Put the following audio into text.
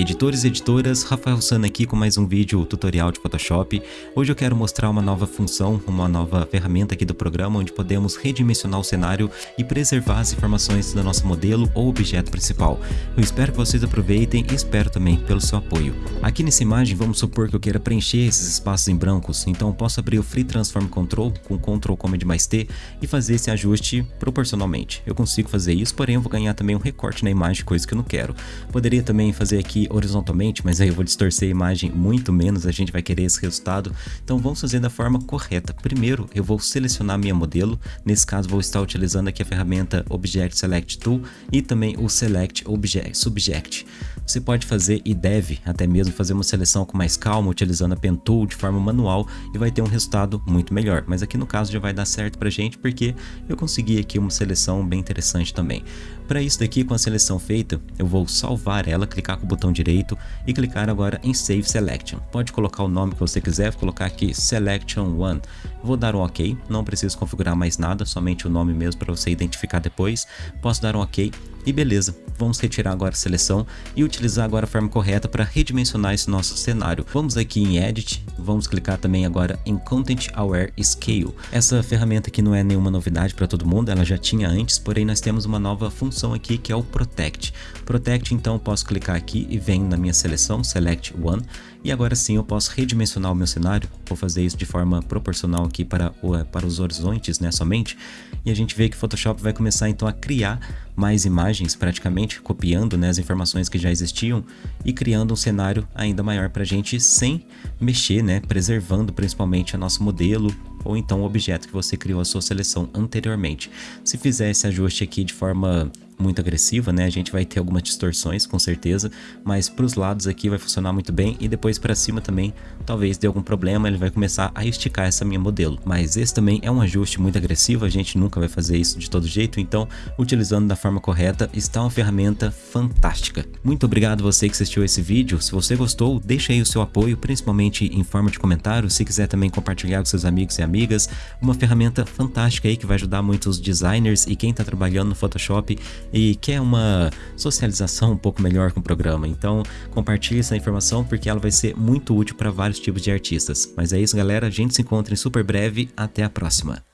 Editores e editoras, Rafael Sana aqui com mais um vídeo tutorial de Photoshop. Hoje eu quero mostrar uma nova função, uma nova ferramenta aqui do programa onde podemos redimensionar o cenário e preservar as informações do nosso modelo ou objeto principal. Eu espero que vocês aproveitem e espero também pelo seu apoio. Aqui nessa imagem vamos supor que eu queira preencher esses espaços em brancos, então posso abrir o Free Transform Control com Ctrl Command mais T e fazer esse ajuste proporcionalmente. Eu consigo fazer isso, porém eu vou ganhar também um recorte na imagem, coisa que eu não quero. Poderia também fazer aqui horizontalmente, mas aí eu vou distorcer a imagem muito menos, a gente vai querer esse resultado. Então vamos fazer da forma correta. Primeiro eu vou selecionar minha modelo, nesse caso vou estar utilizando aqui a ferramenta Object Select Tool e também o Select Object, Subject. Você pode fazer e deve até mesmo fazer uma seleção com mais calma, utilizando a Pen Tool de forma manual e vai ter um resultado muito melhor. Mas aqui no caso já vai dar certo pra gente porque eu consegui aqui uma seleção bem interessante também. Para isso daqui, com a seleção feita, eu vou salvar ela, clicar com o botão direito e clicar agora em Save Selection. Pode colocar o nome que você quiser, vou colocar aqui Selection 1. Vou dar um OK, não preciso configurar mais nada, somente o nome mesmo para você identificar depois. Posso dar um OK e beleza, vamos retirar agora a seleção e utilizar agora a forma correta para redimensionar esse nosso cenário. Vamos aqui em Edit, vamos clicar também agora em Content Aware Scale. Essa ferramenta aqui não é nenhuma novidade para todo mundo, ela já tinha antes, porém nós temos uma nova função aqui que é o Protect. Protect então posso clicar aqui e vem na minha seleção, Select One, e agora sim eu posso redimensionar o meu cenário, vou fazer isso de forma proporcional aqui para, para os horizontes né, somente, e a gente vê que o Photoshop vai começar então a criar mais imagens praticamente, copiando né, as informações que já existiam e criando um cenário ainda maior para a gente sem mexer, né, preservando principalmente o nosso modelo ou então o objeto que você criou a sua seleção anteriormente. Se fizer esse ajuste aqui de forma muito agressiva, né? A gente vai ter algumas distorções, com certeza, mas para os lados aqui vai funcionar muito bem e depois para cima também, talvez dê algum problema, ele vai começar a esticar essa minha modelo. Mas esse também é um ajuste muito agressivo, a gente nunca vai fazer isso de todo jeito, então utilizando da forma correta está uma ferramenta fantástica. Muito obrigado você que assistiu esse vídeo, se você gostou, deixa aí o seu apoio, principalmente em forma de comentário, se quiser também compartilhar com seus amigos e amigas, uma ferramenta fantástica aí que vai ajudar muitos designers e quem está trabalhando no Photoshop e quer uma socialização um pouco melhor com o programa. Então compartilhe essa informação porque ela vai ser muito útil para vários tipos de artistas. Mas é isso galera, a gente se encontra em super breve, até a próxima.